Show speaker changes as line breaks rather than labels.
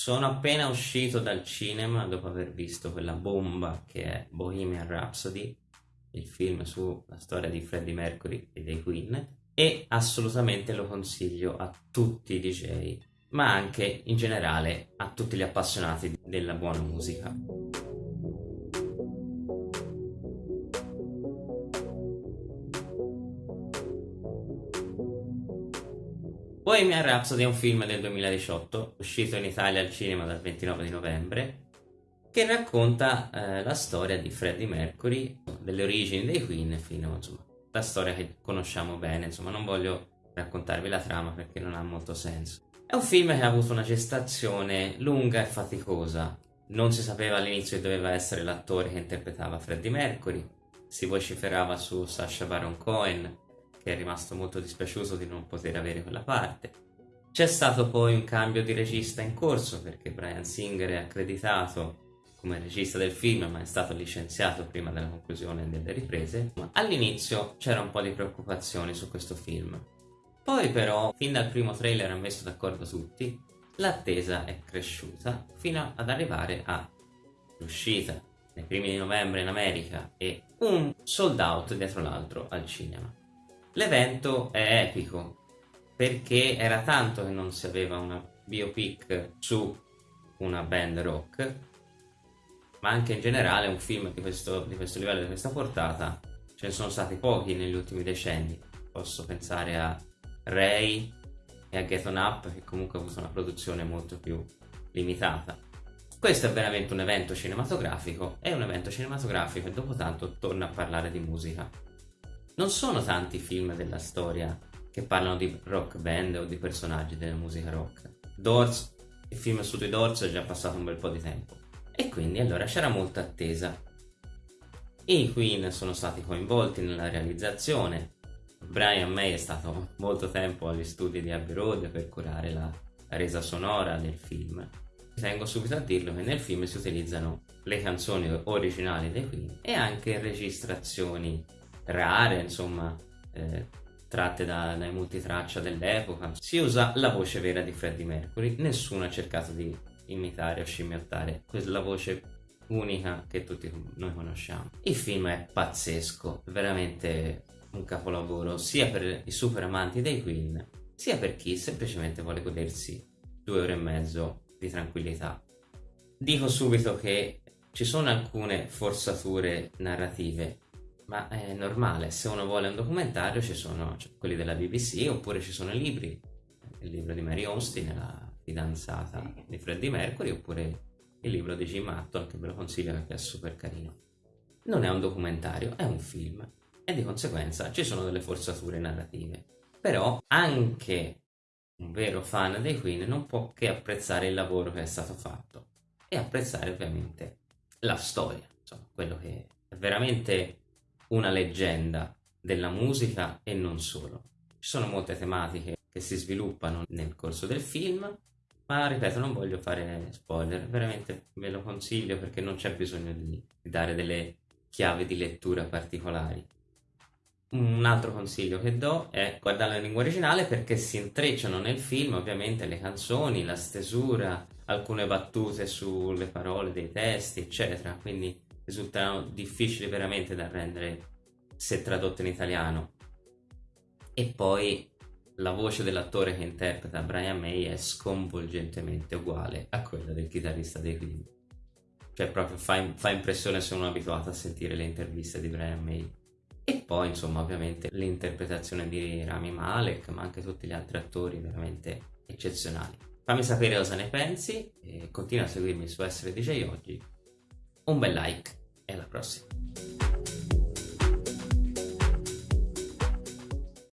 Sono appena uscito dal cinema dopo aver visto quella bomba che è Bohemian Rhapsody, il film sulla storia di Freddie Mercury e dei Queen, e assolutamente lo consiglio a tutti i DJ, ma anche in generale a tutti gli appassionati della buona musica. Bohemian Rhapsody è un film del 2018, uscito in Italia al cinema dal 29 di novembre, che racconta eh, la storia di Freddie Mercury, delle origini dei Queen fino insomma, la storia che conosciamo bene, insomma non voglio raccontarvi la trama perché non ha molto senso. È un film che ha avuto una gestazione lunga e faticosa, non si sapeva all'inizio che doveva essere l'attore che interpretava Freddie Mercury, si vociferava su Sacha Baron Cohen, che è rimasto molto dispiaciuto di non poter avere quella parte. C'è stato poi un cambio di regista in corso perché Brian Singer è accreditato come regista del film ma è stato licenziato prima della conclusione delle riprese. All'inizio c'era un po' di preoccupazioni su questo film. Poi però, fin dal primo trailer ha messo d'accordo tutti, l'attesa è cresciuta fino ad arrivare all'uscita nei primi di novembre in America e un sold out dietro l'altro al cinema. L'evento è epico perché era tanto che non si aveva una biopic su una band rock, ma anche in generale un film di questo, di questo livello, di questa portata, ce ne sono stati pochi negli ultimi decenni. Posso pensare a Ray e a Get On Up, che comunque ha avuto una produzione molto più limitata. Questo è veramente un evento cinematografico, è un evento cinematografico e dopo tanto torna a parlare di musica. Non sono tanti film della storia che parlano di rock band o di personaggi della musica rock. Doors, il film su dei Doors è già passato un bel po' di tempo. E quindi allora c'era molta attesa. I Queen sono stati coinvolti nella realizzazione. Brian May è stato molto tempo agli studi di Abbey Road per curare la resa sonora del film. Tengo subito a dirlo che nel film si utilizzano le canzoni originali dei Queen e anche registrazioni rare, insomma, eh, tratte da, dai multitraccia dell'epoca. Si usa la voce vera di Freddie Mercury, nessuno ha cercato di imitare o scimmiottare quella voce unica che tutti noi conosciamo. Il film è pazzesco, veramente un capolavoro sia per i super amanti dei Queen sia per chi semplicemente vuole godersi due ore e mezzo di tranquillità. Dico subito che ci sono alcune forzature narrative ma è normale, se uno vuole un documentario ci sono cioè, quelli della BBC oppure ci sono i libri, il libro di Mary Austin, la fidanzata di Freddie Mercury, oppure il libro di Jim Hatton che ve lo consiglio perché è super carino. Non è un documentario, è un film e di conseguenza ci sono delle forzature narrative. Però anche un vero fan dei Queen non può che apprezzare il lavoro che è stato fatto e apprezzare ovviamente la storia, insomma, quello che è veramente una leggenda della musica e non solo. Ci sono molte tematiche che si sviluppano nel corso del film, ma ripeto, non voglio fare spoiler, veramente ve lo consiglio perché non c'è bisogno di dare delle chiavi di lettura particolari. Un altro consiglio che do è guardarlo in lingua originale perché si intrecciano nel film ovviamente le canzoni, la stesura, alcune battute sulle parole dei testi, eccetera, quindi risultano difficili veramente da rendere se tradotte in italiano. E poi la voce dell'attore che interpreta Brian May è sconvolgentemente uguale a quella del chitarrista dei Queen. Cioè proprio fa, fa impressione è abituato a sentire le interviste di Brian May. E poi insomma ovviamente l'interpretazione di Rami Malek, ma anche tutti gli altri attori veramente eccezionali. Fammi sapere cosa ne pensi e continua a seguirmi su Essere DJ Oggi. Un bel like en la próxima.